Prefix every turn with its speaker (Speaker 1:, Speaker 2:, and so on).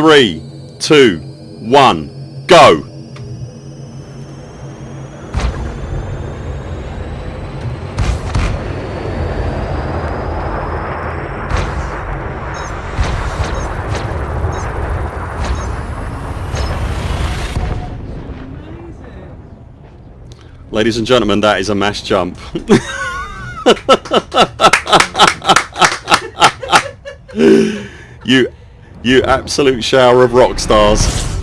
Speaker 1: Three, two, one, go! Ladies and gentlemen, that is a mass jump. you, you absolute shower of rock stars.